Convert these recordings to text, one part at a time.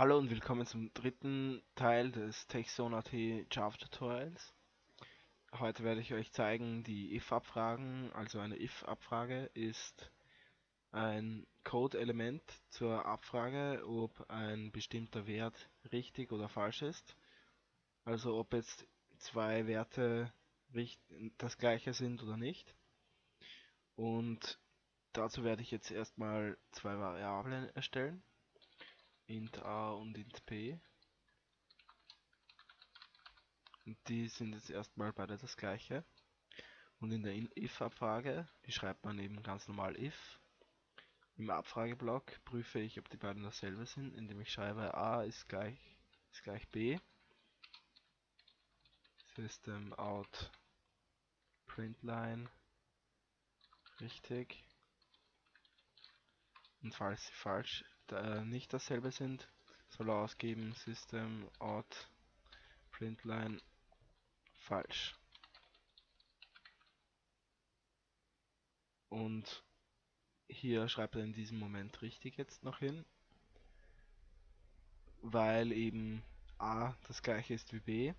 Hallo und willkommen zum dritten Teil des TechZone.at Java Tutorials. Heute werde ich euch zeigen die if-Abfragen. Also eine if-Abfrage ist ein Code-Element zur Abfrage, ob ein bestimmter Wert richtig oder falsch ist. Also ob jetzt zwei Werte das gleiche sind oder nicht. Und dazu werde ich jetzt erstmal zwei Variablen erstellen int a und int p. Und die sind jetzt erstmal beide das gleiche. Und in der if-Abfrage, die schreibt man eben ganz normal if. Im Abfrageblock prüfe ich, ob die beiden dasselbe sind, indem ich schreibe a ist gleich, ist gleich b. System out println richtig. Und falls sie falsch äh, nicht dasselbe sind, soll er ausgeben System out println falsch. Und hier schreibt er in diesem Moment richtig jetzt noch hin, weil eben a das gleiche ist wie b.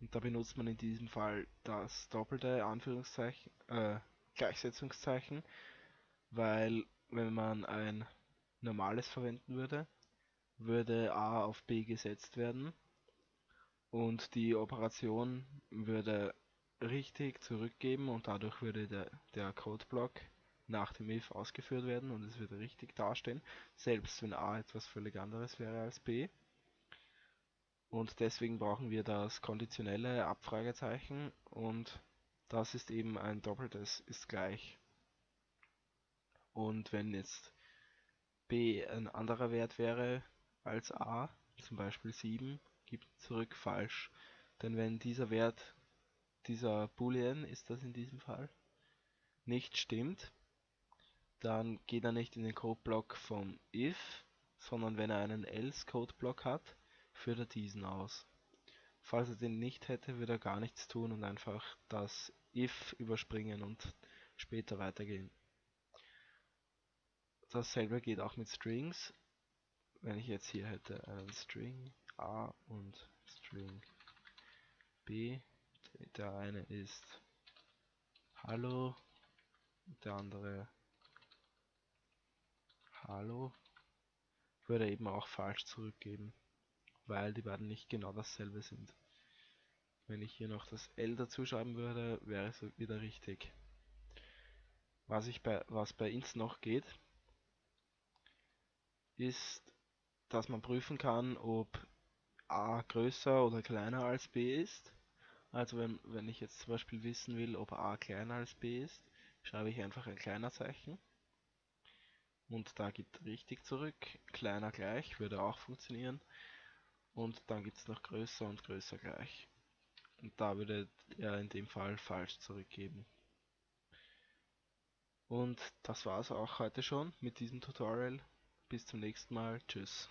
Und da benutzt man in diesem Fall das doppelte Anführungszeichen, äh, Gleichsetzungszeichen, weil wenn man ein normales verwenden würde, würde a auf b gesetzt werden und die Operation würde richtig zurückgeben und dadurch würde der, der Codeblock nach dem if ausgeführt werden und es würde richtig dastehen, selbst wenn a etwas völlig anderes wäre als b. Und deswegen brauchen wir das konditionelle Abfragezeichen und das ist eben ein doppeltes ist gleich. Und wenn jetzt b ein anderer Wert wäre als a, zum Beispiel 7, gibt zurück falsch. Denn wenn dieser Wert, dieser Boolean ist das in diesem Fall, nicht stimmt, dann geht er nicht in den Codeblock vom if, sondern wenn er einen else Codeblock hat, führt er diesen aus. Falls er den nicht hätte, würde er gar nichts tun und einfach das if überspringen und später weitergehen. Dasselbe geht auch mit Strings. Wenn ich jetzt hier hätte einen String A und String B, der eine ist Hallo, der andere Hallo, würde eben auch falsch zurückgeben, weil die beiden nicht genau dasselbe sind. Wenn ich hier noch das L dazu schreiben würde, wäre es wieder richtig. Was, ich bei, was bei int noch geht, ist, dass man prüfen kann, ob a größer oder kleiner als b ist. Also wenn, wenn ich jetzt zum Beispiel wissen will, ob a kleiner als b ist, schreibe ich einfach ein kleiner Zeichen. Und da gibt richtig zurück. Kleiner gleich würde auch funktionieren. Und dann gibt es noch größer und größer gleich. Und da würde er in dem Fall falsch zurückgeben. Und das war es auch heute schon mit diesem Tutorial. Bis zum nächsten Mal. Tschüss.